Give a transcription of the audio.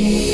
Yeah.